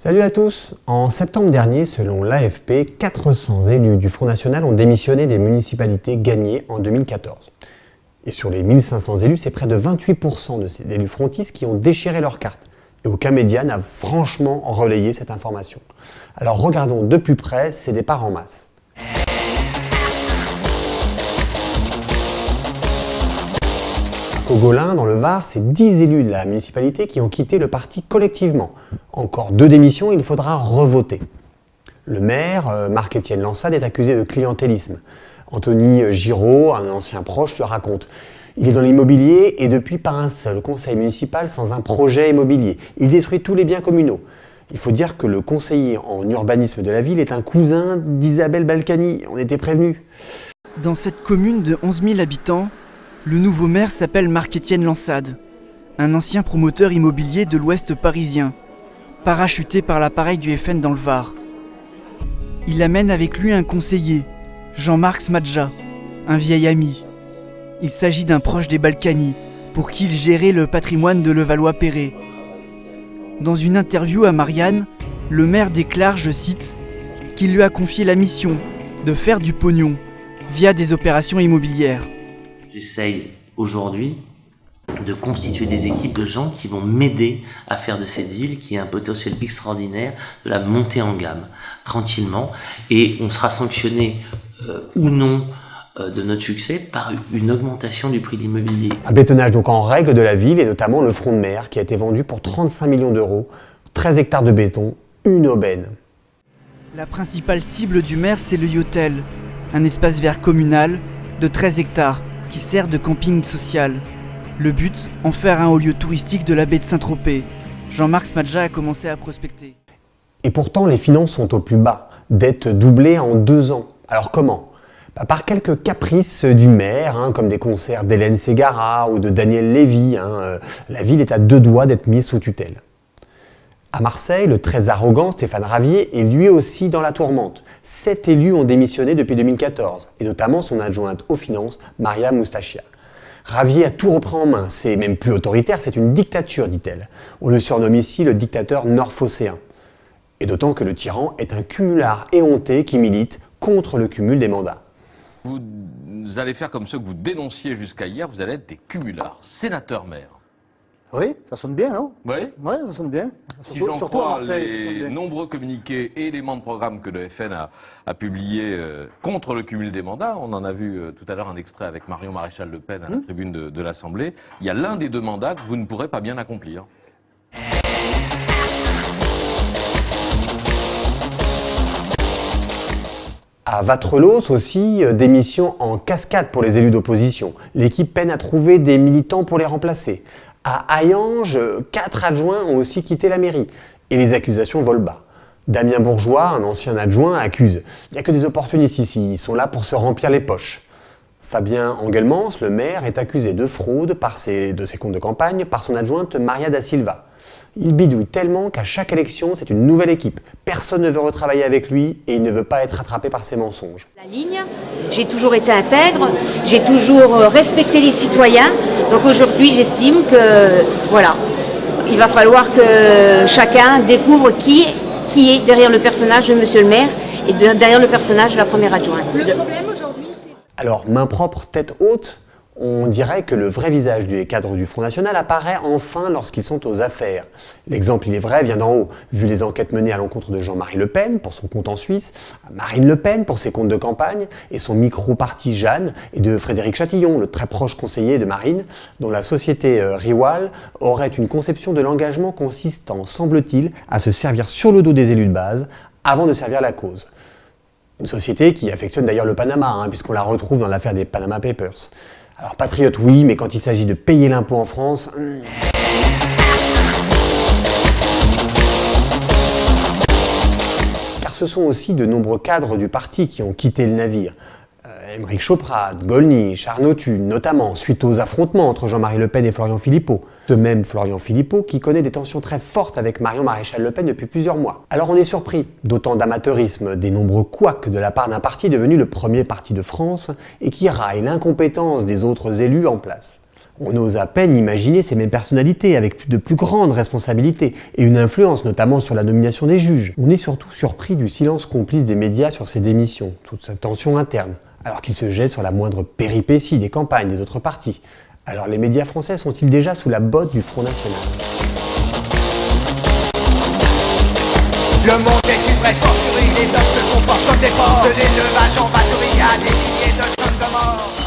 Salut à tous En septembre dernier, selon l'AFP, 400 élus du Front National ont démissionné des municipalités gagnées en 2014. Et sur les 1500 élus, c'est près de 28% de ces élus frontistes qui ont déchiré leur carte. Et aucun média n'a franchement relayé cette information. Alors regardons de plus près ces départs en masse. Cogolin, dans le Var, c'est 10 élus de la municipalité qui ont quitté le parti collectivement. Encore deux démissions, il faudra revoter. Le maire, euh, Marc-Étienne Lansade, est accusé de clientélisme. Anthony Giraud, un ancien proche, le raconte. Il est dans l'immobilier et depuis par un seul conseil municipal sans un projet immobilier. Il détruit tous les biens communaux. Il faut dire que le conseiller en urbanisme de la ville est un cousin d'Isabelle Balkany. On était prévenus. Dans cette commune de 11 000 habitants, le nouveau maire s'appelle Marc-Étienne Lansade, un ancien promoteur immobilier de l'ouest parisien, parachuté par l'appareil du FN dans le Var. Il amène avec lui un conseiller, Jean-Marc Smadja, un vieil ami. Il s'agit d'un proche des Balkany, pour qui il gérait le patrimoine de Levallois-Perret. Dans une interview à Marianne, le maire déclare, je cite, qu'il lui a confié la mission de faire du pognon via des opérations immobilières. J'essaye aujourd'hui de constituer des équipes de gens qui vont m'aider à faire de cette ville, qui a un potentiel extraordinaire, de la monter en gamme, tranquillement. Et on sera sanctionné euh, ou non euh, de notre succès par une augmentation du prix de l'immobilier. Un bétonnage donc en règle de la ville et notamment le front de mer qui a été vendu pour 35 millions d'euros, 13 hectares de béton, une aubaine. La principale cible du maire, c'est le Yotel, un espace vert communal de 13 hectares qui sert de camping social. Le but, en faire un haut lieu touristique de la baie de Saint-Tropez. Jean-Marc Smadja a commencé à prospecter. Et pourtant, les finances sont au plus bas, dette doublée en deux ans. Alors comment? Bah, Par quelques caprices du maire, hein, comme des concerts d'Hélène Ségara ou de Daniel Lévy. Hein, euh, la ville est à deux doigts d'être mise sous tutelle. À Marseille, le très arrogant Stéphane Ravier est lui aussi dans la tourmente. Sept élus ont démissionné depuis 2014, et notamment son adjointe aux finances, Maria Moustachia. Ravier a tout repris en main, c'est même plus autoritaire, c'est une dictature, dit-elle. On le surnomme ici le dictateur nord-phocéen. Et d'autant que le tyran est un cumulard éhonté qui milite contre le cumul des mandats. Vous allez faire comme ceux que vous dénonciez jusqu'à hier, vous allez être des cumulards, sénateurs-maires. Oui, ça sonne bien, non? Oui. Oui, ça sonne bien. Si j'en crois les nombreux communiqués et éléments de programme que le FN a, a publiés euh, contre le cumul des mandats, on en a vu euh, tout à l'heure un extrait avec Marion Maréchal Le Pen à la hmm. tribune de, de l'Assemblée, il y a l'un des deux mandats que vous ne pourrez pas bien accomplir. À Vatrelos aussi, euh, démission en cascade pour les élus d'opposition. L'équipe peine à trouver des militants pour les remplacer. À Hayange, quatre adjoints ont aussi quitté la mairie. Et les accusations volent bas. Damien Bourgeois, un ancien adjoint, accuse. Il n'y a que des opportunistes ici, ils sont là pour se remplir les poches. Fabien Engelmans, le maire, est accusé de fraude de ses comptes de campagne par son adjointe Maria da Silva. Il bidouille tellement qu'à chaque élection, c'est une nouvelle équipe. Personne ne veut retravailler avec lui et il ne veut pas être rattrapé par ses mensonges. J'ai toujours été intègre, j'ai toujours euh, respecté les citoyens. Donc aujourd'hui, j'estime que voilà, il va falloir que chacun découvre qui, qui est derrière le personnage de Monsieur le maire et derrière le personnage de la première adjointe. Le problème aujourd'hui, c'est... Alors, main propre, tête haute, on dirait que le vrai visage du cadre du Front National apparaît enfin lorsqu'ils sont aux affaires. L'exemple, il est vrai, vient d'en haut. Vu les enquêtes menées à l'encontre de Jean-Marie Le Pen pour son compte en Suisse, Marine Le Pen pour ses comptes de campagne et son micro-parti Jeanne et de Frédéric Chatillon, le très proche conseiller de Marine, dont la société euh, Riwal aurait une conception de l'engagement consistant, semble-t-il, à se servir sur le dos des élus de base avant de servir la cause. Une société qui affectionne d'ailleurs le Panama, hein, puisqu'on la retrouve dans l'affaire des Panama Papers. Alors patriote oui, mais quand il s'agit de payer l'impôt en France... Hmm. Car ce sont aussi de nombreux cadres du parti qui ont quitté le navire. Émeric Choprat, Golny, Charnotu, notamment, suite aux affrontements entre Jean-Marie Le Pen et Florian Philippot. Ce même Florian Philippot qui connaît des tensions très fortes avec Marion Maréchal Le Pen depuis plusieurs mois. Alors on est surpris d'autant d'amateurisme, des nombreux couacs de la part d'un parti devenu le premier parti de France et qui raille l'incompétence des autres élus en place. On ose à peine imaginer ces mêmes personnalités avec de plus grandes responsabilités et une influence notamment sur la nomination des juges. On est surtout surpris du silence complice des médias sur ces démissions, toute cette tension interne, alors qu'ils se jettent sur la moindre péripétie des campagnes des autres partis. Alors les médias français sont-ils déjà sous la botte du Front National? Le monde est une vraie porcherie, les hommes se comportent comme des porcs. De l'élevage en batterie à des milliers de tonnes de morts.